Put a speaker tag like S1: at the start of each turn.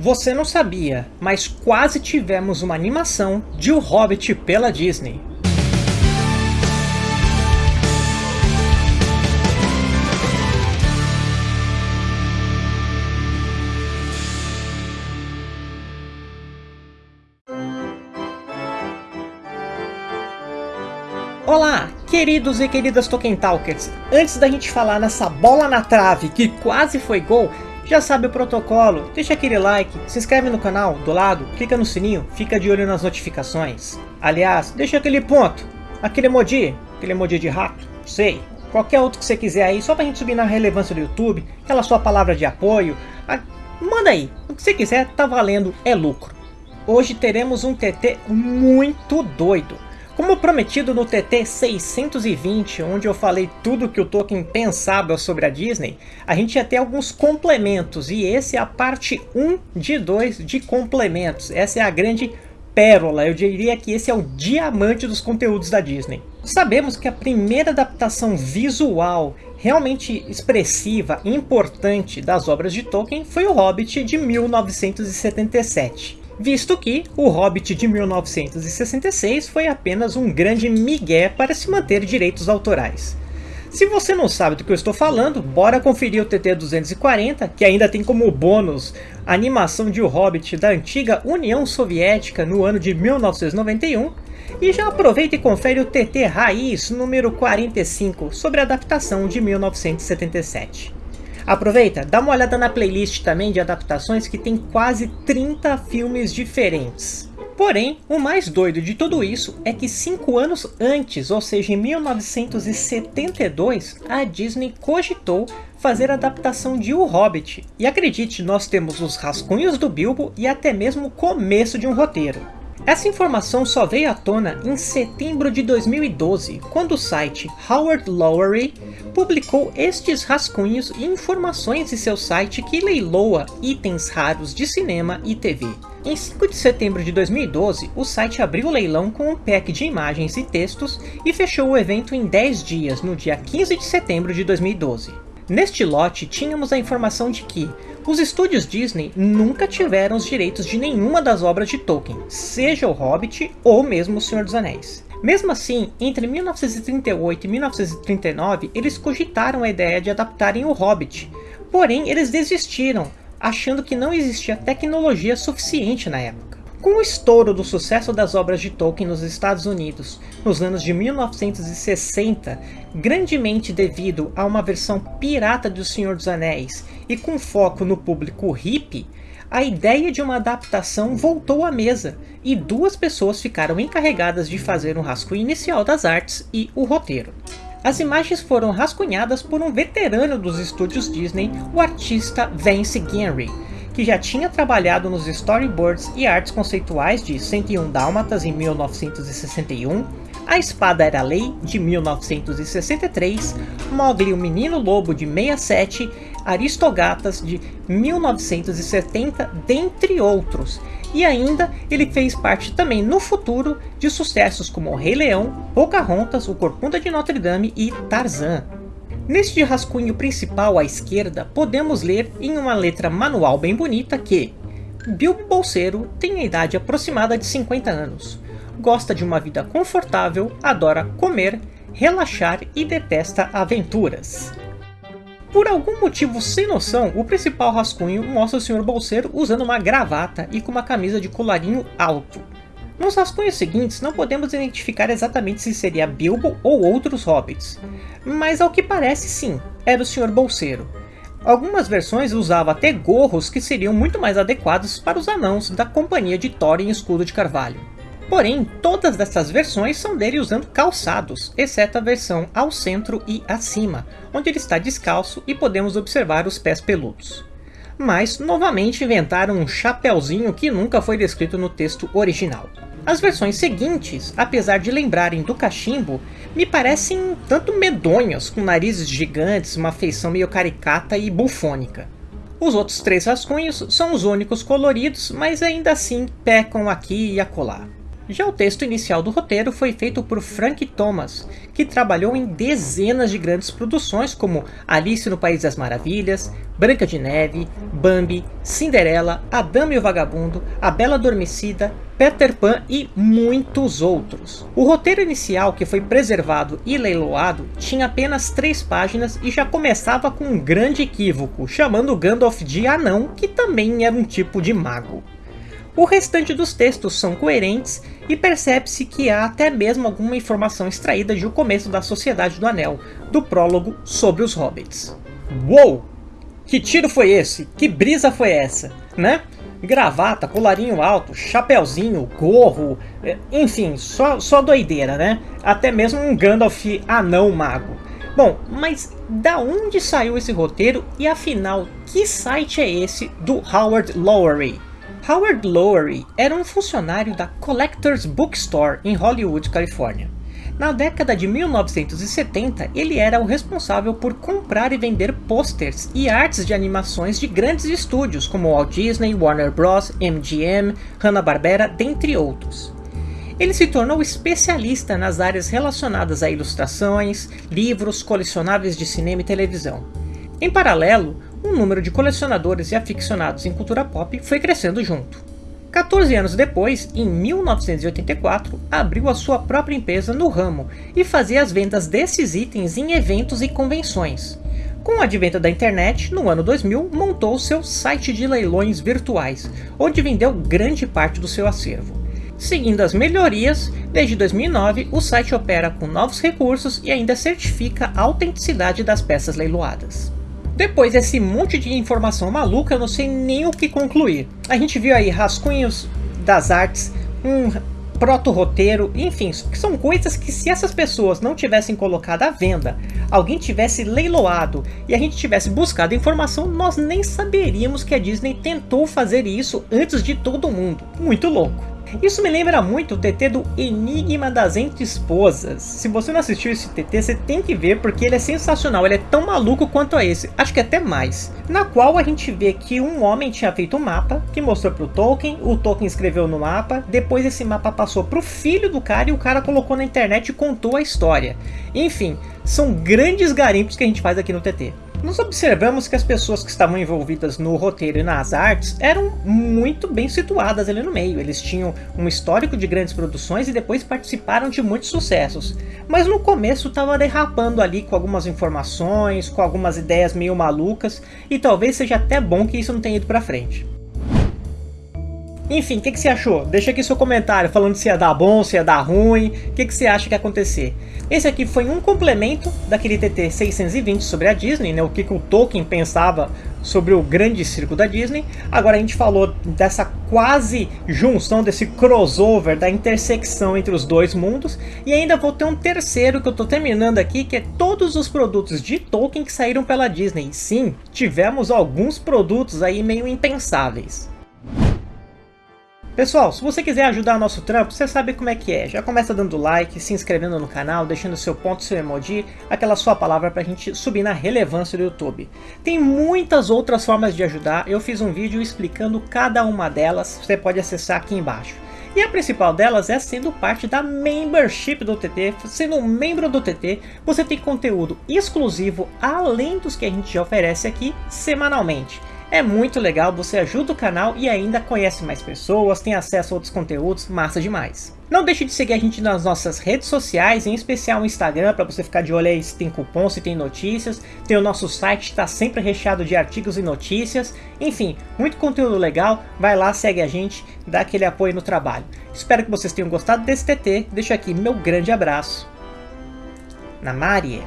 S1: Você não sabia, mas quase tivemos uma animação de O Hobbit pela Disney. Olá, queridos e queridas Tolkien Talkers! Antes da gente falar nessa bola na trave que quase foi gol, já sabe o protocolo, deixa aquele like, se inscreve no canal do lado, clica no sininho, fica de olho nas notificações. Aliás, deixa aquele ponto, aquele emoji, aquele emoji de rato, sei. Qualquer outro que você quiser aí, só pra gente subir na relevância do YouTube, aquela sua palavra de apoio, a... manda aí, o que você quiser, tá valendo, é lucro. Hoje teremos um TT muito doido. Como prometido no TT 620, onde eu falei tudo que o Tolkien pensava sobre a Disney, a gente ia ter alguns complementos, e esse é a parte 1 de 2 de complementos. Essa é a grande pérola, eu diria que esse é o diamante dos conteúdos da Disney. Sabemos que a primeira adaptação visual realmente expressiva e importante das obras de Tolkien foi o Hobbit de 1977 visto que O Hobbit de 1966 foi apenas um grande migué para se manter direitos autorais. Se você não sabe do que eu estou falando, bora conferir o TT-240, que ainda tem como bônus a animação de O Hobbit da antiga União Soviética no ano de 1991, e já aproveita e confere o TT Raiz número 45 sobre a adaptação de 1977. Aproveita, dá uma olhada na playlist também de adaptações que tem quase 30 filmes diferentes. Porém, o mais doido de tudo isso é que 5 anos antes, ou seja, em 1972, a Disney cogitou fazer a adaptação de O Hobbit. E acredite, nós temos os rascunhos do Bilbo e até mesmo o começo de um roteiro. Essa informação só veio à tona em setembro de 2012, quando o site Howard Lowery publicou estes rascunhos e informações em seu site que leiloa itens raros de cinema e TV. Em 5 de setembro de 2012, o site abriu o leilão com um pack de imagens e textos e fechou o evento em 10 dias, no dia 15 de setembro de 2012. Neste lote, tínhamos a informação de que os estúdios Disney nunca tiveram os direitos de nenhuma das obras de Tolkien, seja o Hobbit ou mesmo o Senhor dos Anéis. Mesmo assim, entre 1938 e 1939, eles cogitaram a ideia de adaptarem o Hobbit, porém eles desistiram, achando que não existia tecnologia suficiente na época. Com o estouro do sucesso das obras de Tolkien nos Estados Unidos nos anos de 1960, grandemente devido a uma versão pirata do Senhor dos Anéis e com foco no público hippie, a ideia de uma adaptação voltou à mesa e duas pessoas ficaram encarregadas de fazer um rascunho inicial das artes e o roteiro. As imagens foram rascunhadas por um veterano dos estúdios Disney, o artista Vance Genry, que já tinha trabalhado nos storyboards e artes conceituais de 101 Dálmatas em 1961, A Espada Era Lei de 1963, Mowgli o Menino Lobo de 67, Aristogatas de 1970, dentre outros. E ainda ele fez parte também no futuro de sucessos como Rei Leão, Pocahontas, O Corcunda de Notre Dame e Tarzan. Neste rascunho principal à esquerda, podemos ler em uma letra manual bem bonita que Bilbo Bolseiro tem a idade aproximada de 50 anos, gosta de uma vida confortável, adora comer, relaxar e detesta aventuras. Por algum motivo sem noção, o principal rascunho mostra o Sr. Bolseiro usando uma gravata e com uma camisa de colarinho alto. Nos rascunhos seguintes não podemos identificar exatamente se seria Bilbo ou outros hobbits, mas ao que parece sim, era o Sr. Bolseiro. Algumas versões usavam até gorros que seriam muito mais adequados para os anãos da companhia de Thorin Escudo de Carvalho. Porém, todas essas versões são dele usando calçados, exceto a versão ao centro e acima, onde ele está descalço e podemos observar os pés peludos. Mas, novamente inventaram um chapéuzinho que nunca foi descrito no texto original. As versões seguintes, apesar de lembrarem do cachimbo, me parecem tanto medonhas, com narizes gigantes, uma feição meio caricata e bufônica. Os outros três rascunhos são os únicos coloridos, mas ainda assim pecam aqui e acolá. Já o texto inicial do roteiro foi feito por Frank Thomas, que trabalhou em dezenas de grandes produções como Alice no País das Maravilhas, Branca de Neve, Bambi, Cinderela, A Dama e o Vagabundo, A Bela Adormecida, Peter Pan e muitos outros. O roteiro inicial, que foi preservado e leiloado, tinha apenas três páginas e já começava com um grande equívoco, chamando Gandalf de anão, que também era um tipo de mago. O restante dos textos são coerentes e percebe-se que há até mesmo alguma informação extraída de O Começo da Sociedade do Anel, do prólogo sobre os Hobbits. Uou! Que tiro foi esse? Que brisa foi essa? Né? Gravata, colarinho alto, chapéuzinho, gorro, é, enfim, só, só doideira, né? Até mesmo um Gandalf anão mago. Bom, mas da onde saiu esse roteiro e afinal, que site é esse do Howard Lowery? Howard Lowery era um funcionário da Collectors Bookstore em Hollywood, Califórnia. Na década de 1970, ele era o responsável por comprar e vender posters e artes de animações de grandes estúdios como Walt Disney, Warner Bros., MGM, Hanna-Barbera, dentre outros. Ele se tornou especialista nas áreas relacionadas a ilustrações, livros, colecionáveis de cinema e televisão. Em paralelo, o número de colecionadores e aficionados em cultura pop foi crescendo junto. 14 anos depois, em 1984, abriu a sua própria empresa no ramo e fazia as vendas desses itens em eventos e convenções. Com o advento da internet, no ano 2000, montou seu site de leilões virtuais, onde vendeu grande parte do seu acervo. Seguindo as melhorias, desde 2009 o site opera com novos recursos e ainda certifica a autenticidade das peças leiloadas. Depois desse monte de informação maluca, eu não sei nem o que concluir. A gente viu aí rascunhos das artes, um proto-roteiro, enfim, são coisas que se essas pessoas não tivessem colocado à venda, alguém tivesse leiloado e a gente tivesse buscado informação, nós nem saberíamos que a Disney tentou fazer isso antes de todo mundo. Muito louco. Isso me lembra muito o TT do Enigma das Entre Esposas. Se você não assistiu esse TT, você tem que ver porque ele é sensacional, ele é tão maluco quanto a esse, acho que até mais. Na qual a gente vê que um homem tinha feito um mapa, que mostrou pro Tolkien, o Tolkien escreveu no mapa, depois esse mapa passou pro filho do cara e o cara colocou na internet e contou a história. Enfim, são grandes garimpos que a gente faz aqui no TT. Nós observamos que as pessoas que estavam envolvidas no roteiro e nas artes eram muito bem situadas ali no meio. Eles tinham um histórico de grandes produções e depois participaram de muitos sucessos. Mas no começo estava derrapando ali com algumas informações, com algumas ideias meio malucas, e talvez seja até bom que isso não tenha ido pra frente. Enfim, o que, que, você achou? Deixa aqui seu comentário falando se ia dar bom, se ia dar ruim, o que, que você acha que ia acontecer. Esse aqui foi um complemento daquele TT 620 sobre a Disney, né? o que, que o Tolkien pensava sobre o grande circo da Disney. Agora a gente falou dessa quase junção, desse crossover, da intersecção entre os dois mundos. E ainda vou ter um terceiro que eu estou terminando aqui, que é todos os produtos de Tolkien que saíram pela Disney. Sim, tivemos alguns produtos aí meio impensáveis. Pessoal, se você quiser ajudar nosso trampo, você sabe como é que é. Já começa dando like, se inscrevendo no canal, deixando seu ponto, seu emoji, aquela sua palavra pra gente subir na relevância do YouTube. Tem muitas outras formas de ajudar, eu fiz um vídeo explicando cada uma delas, você pode acessar aqui embaixo. E a principal delas é sendo parte da membership do TT, sendo um membro do TT, você tem conteúdo exclusivo além dos que a gente já oferece aqui semanalmente. É muito legal, você ajuda o canal e ainda conhece mais pessoas, tem acesso a outros conteúdos, massa demais. Não deixe de seguir a gente nas nossas redes sociais, em especial o Instagram, para você ficar de olho aí se tem cupom, se tem notícias. Tem o nosso site, está sempre recheado de artigos e notícias. Enfim, muito conteúdo legal. Vai lá, segue a gente, dá aquele apoio no trabalho. Espero que vocês tenham gostado desse TT. Deixo aqui meu grande abraço. Na Marie.